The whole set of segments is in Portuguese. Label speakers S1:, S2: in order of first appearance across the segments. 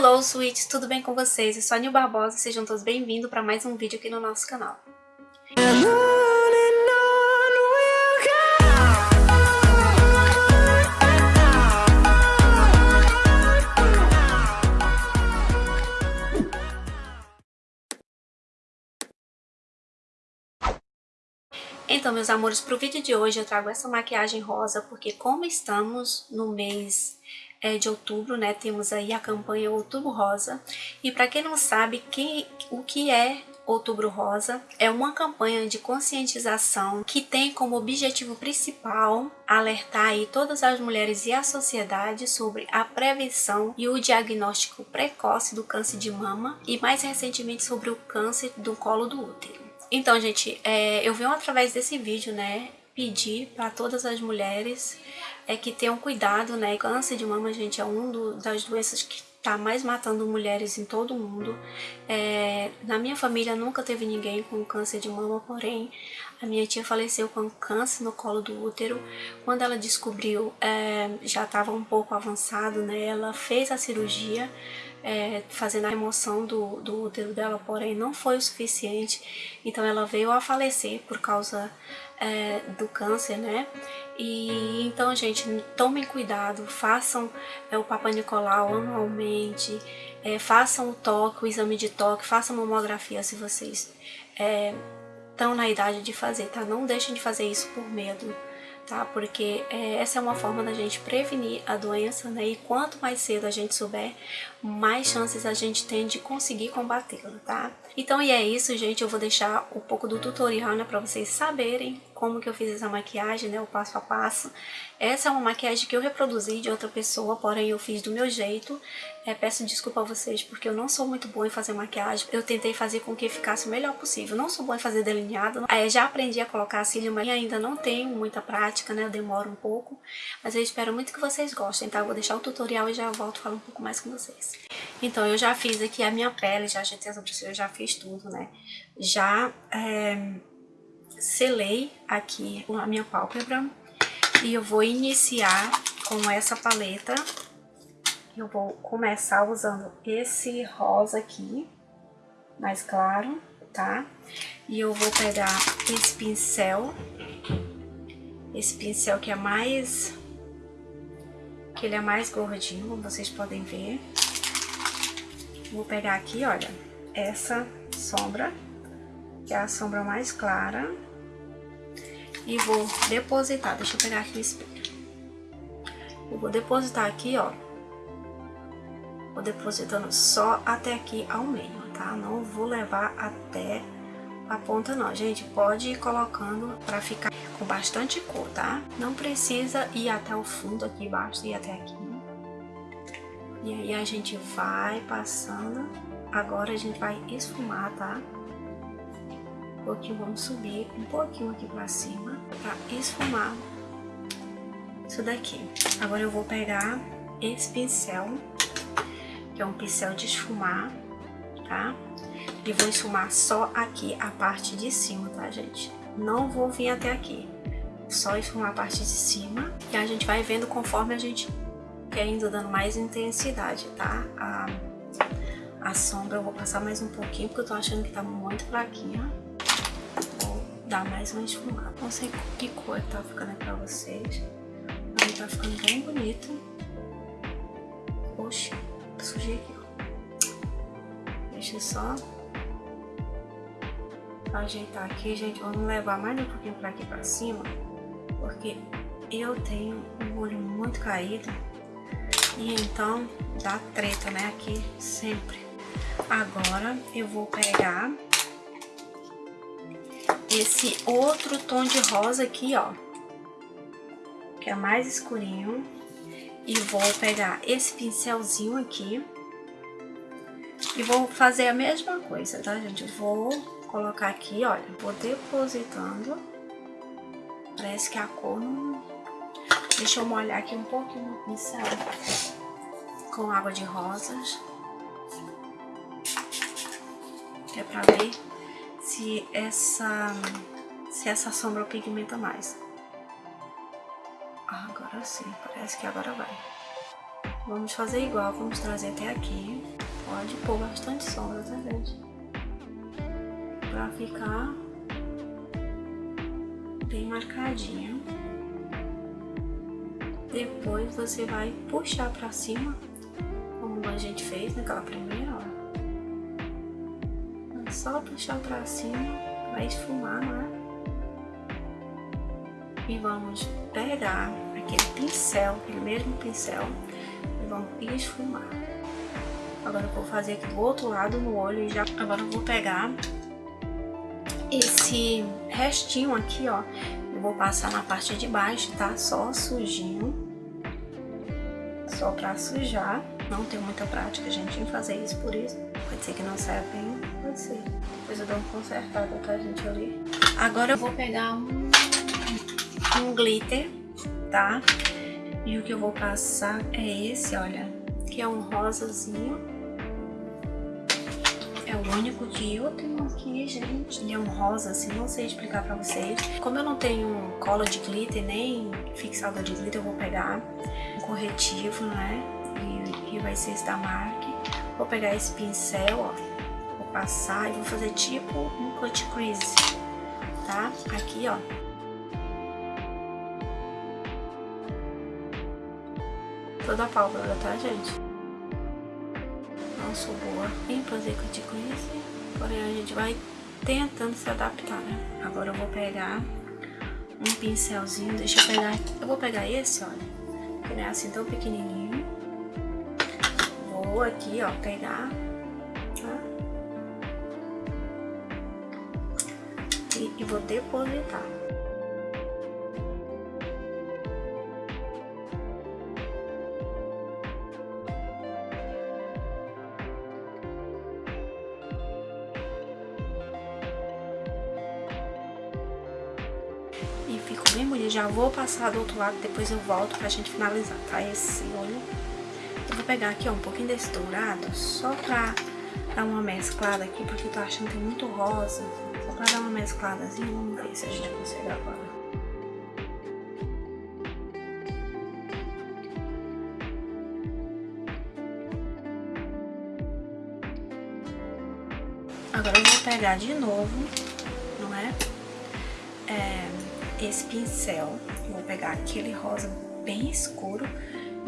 S1: Hello, sweets! Tudo bem com vocês? Eu sou a Nil Barbosa e sejam todos bem-vindos para mais um vídeo aqui no nosso canal. Então, meus amores, para o vídeo de hoje eu trago essa maquiagem rosa, porque como estamos no mês de outubro, né, temos aí a campanha Outubro Rosa, e para quem não sabe que, o que é Outubro Rosa é uma campanha de conscientização que tem como objetivo principal alertar aí todas as mulheres e a sociedade sobre a prevenção e o diagnóstico precoce do câncer de mama e mais recentemente sobre o câncer do colo do útero. Então, gente, é, eu venho através desse vídeo, né, pedir para todas as mulheres é que tenham cuidado, né? Câncer de mama, gente, é uma das doenças que tá mais matando mulheres em todo o mundo. É, na minha família nunca teve ninguém com câncer de mama, porém a minha tia faleceu com câncer no colo do útero. Quando ela descobriu, é, já estava um pouco avançado, né? Ela fez a cirurgia, é, fazendo a remoção do, do útero dela, porém não foi o suficiente. Então ela veio a falecer por causa é, do câncer, né? E então, gente, tomem cuidado, façam é, o Papa Nicolau anualmente, é, façam o toque, o exame de toque, façam mamografia se vocês estão é, na idade de fazer, tá? Não deixem de fazer isso por medo tá? Porque é, essa é uma forma da gente prevenir a doença, né? E quanto mais cedo a gente souber, mais chances a gente tem de conseguir combatê-la, tá? Então, e é isso, gente. Eu vou deixar um pouco do tutorial, né? Pra vocês saberem como que eu fiz essa maquiagem, né? O passo a passo. Essa é uma maquiagem que eu reproduzi de outra pessoa, porém eu fiz do meu jeito. É, peço desculpa a vocês porque eu não sou muito boa em fazer maquiagem. Eu tentei fazer com que ficasse o melhor possível. Não sou boa em fazer delineado. É, já aprendi a colocar cílio, mas ainda não tenho muita prática, né? Eu demoro um pouco. Mas eu espero muito que vocês gostem, tá? Eu vou deixar o tutorial e já volto falar um pouco mais com vocês. Então, eu já fiz aqui a minha pele, já ajeitei as sobrancelhas, já fiz tudo, né? Já é, selei aqui a minha pálpebra e eu vou iniciar com essa paleta. Eu vou começar usando esse rosa aqui, mais claro, tá? E eu vou pegar esse pincel, esse pincel que é mais... que ele é mais gordinho, como vocês podem ver. Vou pegar aqui, olha, essa sombra, que é a sombra mais clara e vou depositar. Deixa eu pegar aqui o espelho. Eu vou depositar aqui, ó. Vou depositando só até aqui ao meio, tá? Não vou levar até a ponta não. Gente, pode ir colocando pra ficar com bastante cor, tá? Não precisa ir até o fundo aqui, basta ir até aqui. E aí a gente vai passando. Agora a gente vai esfumar, tá? pouquinho, vamos subir um pouquinho aqui pra cima pra esfumar isso daqui. Agora eu vou pegar esse pincel, que é um pincel de esfumar, tá? E vou esfumar só aqui a parte de cima, tá, gente? Não vou vir até aqui, só esfumar a parte de cima. E a gente vai vendo conforme a gente quer indo dando mais intensidade, tá? A, a sombra eu vou passar mais um pouquinho, porque eu tô achando que tá muito fraquinha dar mais uma esfumada. Não sei que cor tá ficando pra vocês, mas tá ficando bem bonito. Oxi, sujei aqui, ó. Deixa eu só ajeitar aqui, gente. Vamos levar mais um pouquinho pra aqui pra cima, porque eu tenho um olho muito caído e então dá treta, né, aqui sempre. Agora eu vou pegar esse outro tom de rosa aqui, ó, que é mais escurinho. E vou pegar esse pincelzinho aqui e vou fazer a mesma coisa, tá, gente? Vou colocar aqui, olha, vou depositando. Parece que a cor não... Deixa eu molhar aqui um pouquinho o pincel com água de rosas. Que é pra ver se essa, se essa sombra pigmenta mais. Ah, agora sim, parece que agora vai. Vamos fazer igual, vamos trazer até aqui. Pode pôr bastante sombra, tá, gente? Pra ficar bem marcadinho. Depois você vai puxar pra cima, como a gente fez naquela primeira, só puxar pra cima, vai esfumar, né? E vamos pegar aquele pincel, aquele mesmo pincel, e vamos esfumar. Agora eu vou fazer aqui do outro lado no olho e já... Agora eu vou pegar esse restinho aqui, ó, eu vou passar na parte de baixo, tá? Só sujinho. Só pra sujar. Não tenho muita prática, gente, em fazer isso, por isso. Pode ser que não saia bem, pode ser. Depois eu dou uma consertada, tá, gente, ali. Agora eu vou pegar um, um glitter, tá? E o que eu vou passar é esse, olha, que é um rosazinho é o único que eu tenho aqui, gente. Ele é um rosa, assim, não sei explicar pra vocês. Como eu não tenho cola de glitter, nem fixador de glitter, eu vou pegar um corretivo, né? E, e vai ser da MAC. Vou pegar esse pincel, ó. Vou passar e vou fazer tipo um cut crease, tá? Aqui, ó. Toda a pálpebra, tá, gente? não sou boa em fazer cut crease, porém a gente vai tentando se adaptar, né? Agora eu vou pegar um pincelzinho, deixa eu pegar, eu vou pegar esse, olha, que não é assim tão pequenininho. Vou aqui, ó, pegar, tá? E, e vou depositar. bem bonito. Já vou passar do outro lado, depois eu volto pra gente finalizar, tá? Esse olho. Pegar aqui, ó, um pouquinho desse dourado, só pra dar uma mesclada aqui, porque eu tô achando que tem muito rosa. Só pra dar uma mescladazinha, vamos ver se a gente consegue agora. Agora eu vou pegar de novo, não é? É esse pincel, vou pegar aquele rosa bem escuro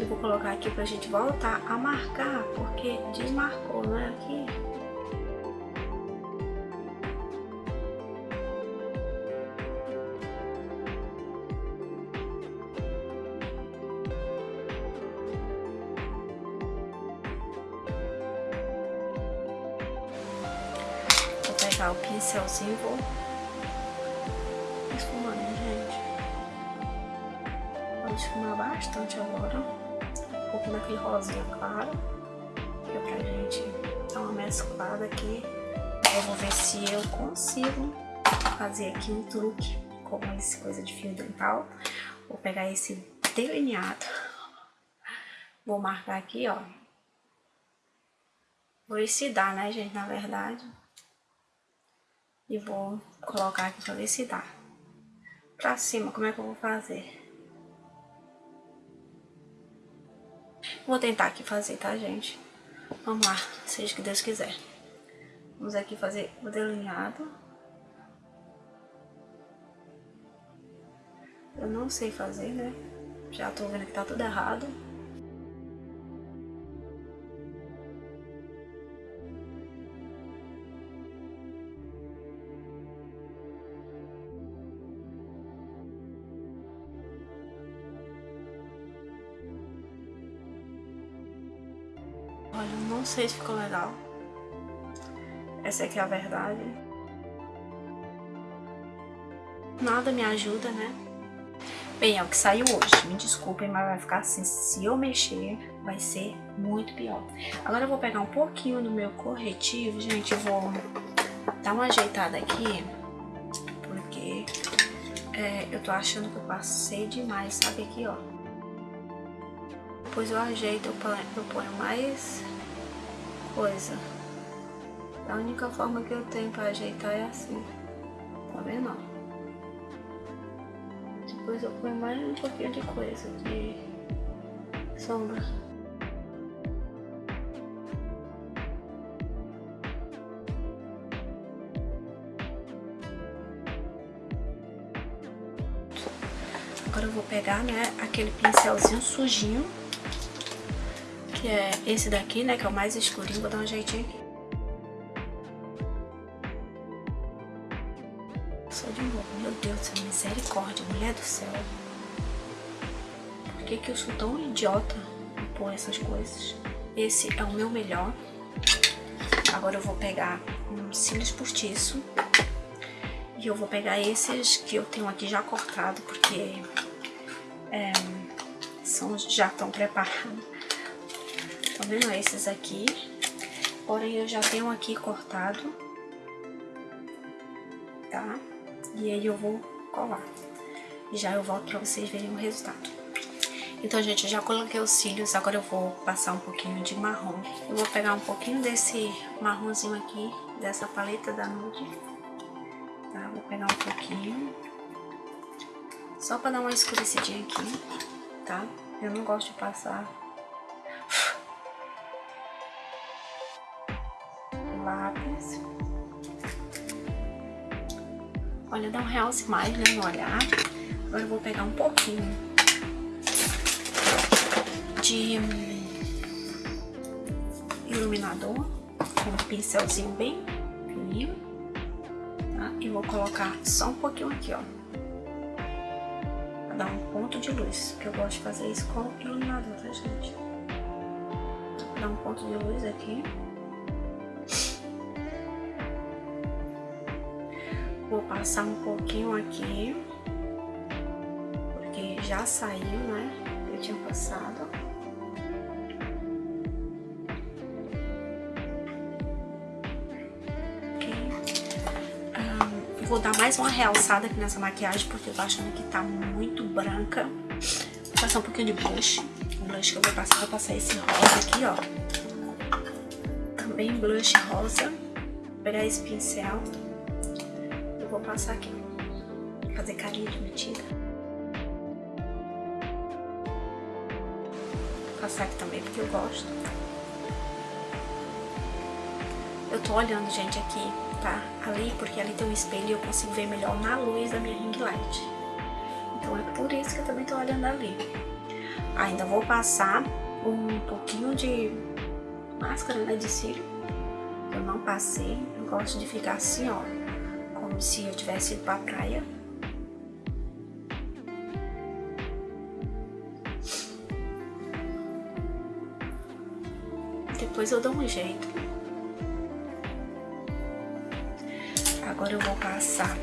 S1: e vou colocar aqui pra gente voltar a marcar, porque desmarcou, né, aqui. Vou pegar o pincelzinho e vou esfumar bastante agora. Um pouco daquele rosinha claro. Que é pra gente dar uma mesclada aqui. Eu vou ver se eu consigo fazer aqui um truque com esse coisa de fio dental. Vou pegar esse delineado. Vou marcar aqui, ó. Vou ver se dá, né, gente, na verdade. E vou colocar aqui pra ver se dá. Pra cima, como é que eu vou fazer? Vou tentar aqui fazer, tá, gente? Vamos lá, seja que Deus quiser. Vamos aqui fazer o delineado. Eu não sei fazer, né? Já tô vendo que tá tudo errado. Sei se ficou legal. Essa aqui é a verdade. Nada me ajuda, né? Bem, é o que saiu hoje. Me desculpem, mas vai ficar assim. Se eu mexer, vai ser muito pior. Agora eu vou pegar um pouquinho do meu corretivo, gente. Eu vou dar uma ajeitada aqui. Porque é, eu tô achando que eu passei demais, sabe aqui, ó. Depois eu ajeito, eu ponho, eu ponho mais coisa. A única forma que eu tenho pra ajeitar é assim. Tá vendo? Ó? Depois eu ponho mais um pouquinho de coisa, de sombra. Agora eu vou pegar, né, aquele pincelzinho sujinho que é esse daqui, né, que é o mais escurinho. Vou dar um jeitinho aqui. Só de novo. Meu Deus do céu, misericórdia, mulher do céu. Por que que eu sou tão idiota por essas coisas? Esse é o meu melhor. Agora eu vou pegar um cílios postiço. E eu vou pegar esses que eu tenho aqui já cortado, porque é, são, já estão preparados. Tá vendo? Esses aqui. Porém, eu já tenho aqui cortado. Tá? E aí eu vou colar. E já eu volto pra vocês verem o resultado. Então, gente, eu já coloquei os cílios, agora eu vou passar um pouquinho de marrom. Eu vou pegar um pouquinho desse marronzinho aqui, dessa paleta da Nude. Tá? Vou pegar um pouquinho. Só pra dar uma escurecidinha aqui, tá? Eu não gosto de passar Olha, dá um realce mais, né, no olhar. Agora eu vou pegar um pouquinho de iluminador com um pincelzinho bem fininho, tá? E vou colocar só um pouquinho aqui, ó, pra dar um ponto de luz, que eu gosto de fazer isso com iluminador, tá, gente? Vou dar um ponto de luz aqui. Passar um pouquinho aqui, porque já saiu, né? Eu tinha passado. vou dar mais uma realçada aqui nessa maquiagem, porque eu tô achando que tá muito branca. Vou passar um pouquinho de blush. O blush que eu vou passar, vou passar esse rosa aqui, ó. Também blush rosa. Vou pegar esse pincel. Vou passar aqui. Fazer carinha de metida. Vou passar aqui também, porque eu gosto. Eu tô olhando, gente, aqui, tá? Ali, porque ali tem um espelho e eu consigo ver melhor na luz da minha ring light. Então é por isso que eu também tô olhando ali. Ainda vou passar um pouquinho de máscara, né, de cílio. Eu não passei, eu gosto de ficar assim, ó, como se eu tivesse ido pra praia. Depois eu dou um jeito. Agora eu vou passar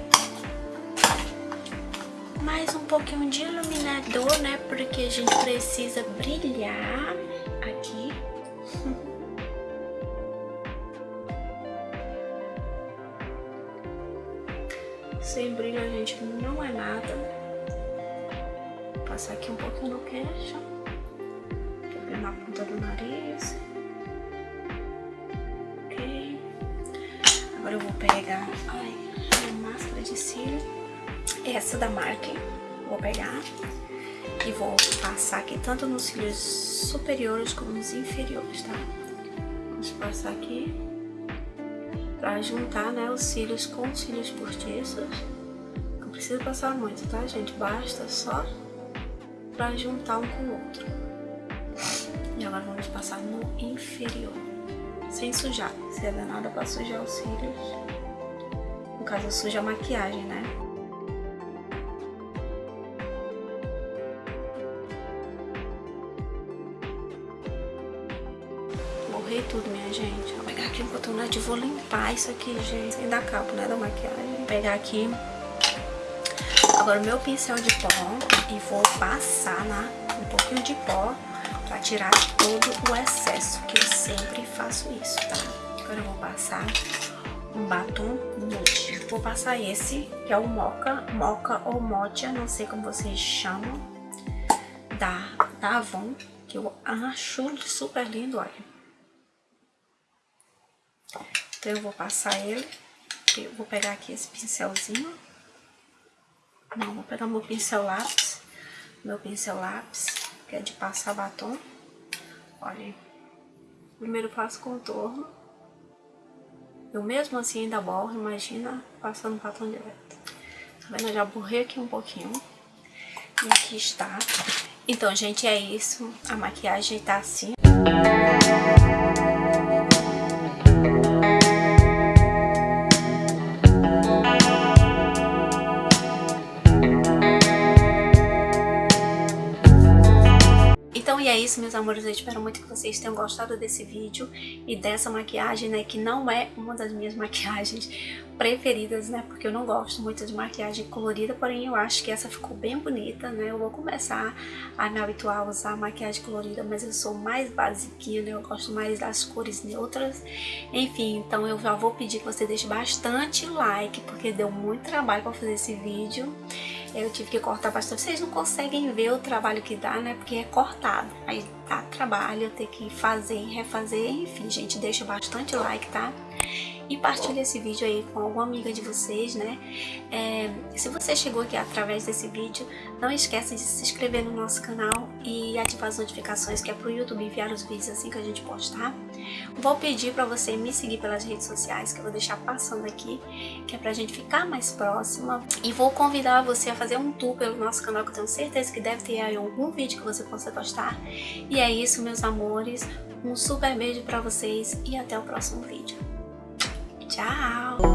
S1: mais um pouquinho de iluminador, né? Porque a gente precisa brilhar aqui. Sem brilho a gente não é nada. Vou passar aqui um pouquinho no queixo. Também na ponta do nariz. Agora eu vou pegar ai, a máscara de cílio, essa da Mark, vou pegar e vou passar aqui tanto nos cílios superiores como nos inferiores, tá? Vamos passar aqui pra juntar, né, os cílios com os cílios postiços. Não precisa passar muito, tá, gente? Basta só pra juntar um com o outro. E agora vamos passar no inferior sem sujar. Se é danada pra sujar os cílios. No caso, suja a maquiagem, né? Morri tudo, minha gente. Vou pegar aqui um cotonete e vou limpar isso aqui, gente. Sem dar cabo, né, da maquiagem. Vou pegar aqui agora o meu pincel de pó e vou passar na, um pouquinho de pó pra tirar todo o excesso, que eu sempre faço isso, tá? Agora eu vou passar um batom nude. Vou passar esse, que é o Mocha, Mocha ou Mocha, não sei como vocês chamam, da, da Avon, que eu acho super lindo, olha. Então eu vou passar ele, eu vou pegar aqui esse pincelzinho. Não, vou pegar meu pincel lápis, meu pincel lápis que é de passar batom. Olha, primeiro passo contorno. Eu mesmo assim ainda borro, imagina passando batom direto. Tá vendo? Eu já borrei aqui um pouquinho. E aqui está. Então, gente, é isso. A maquiagem tá assim. Isso, meus amores. Eu espero muito que vocês tenham gostado desse vídeo e dessa maquiagem, né? Que não é uma das minhas maquiagens preferidas, né? Porque eu não gosto muito de maquiagem colorida, porém eu acho que essa ficou bem bonita, né? Eu vou começar a me habituar a usar maquiagem colorida, mas eu sou mais basiquinha, né? Eu gosto mais das cores neutras. Enfim, então eu já vou pedir que você deixe bastante like, porque deu muito trabalho para fazer esse vídeo. Eu tive que cortar bastante. Vocês não conseguem ver o trabalho que dá, né? Porque é cortado. Aí dá trabalho, ter que fazer refazer. Enfim, gente, deixa bastante like, tá? e partilhe esse vídeo aí com alguma amiga de vocês, né? É, se você chegou aqui através desse vídeo, não esqueça de se inscrever no nosso canal e ativar as notificações, que é pro YouTube enviar os vídeos assim que a gente postar. Vou pedir para você me seguir pelas redes sociais, que eu vou deixar passando aqui, que é pra gente ficar mais próxima. E vou convidar você a fazer um tour pelo nosso canal, que eu tenho certeza que deve ter aí algum vídeo que você possa gostar. E é isso, meus amores. Um super beijo pra vocês e até o próximo vídeo. Tchau!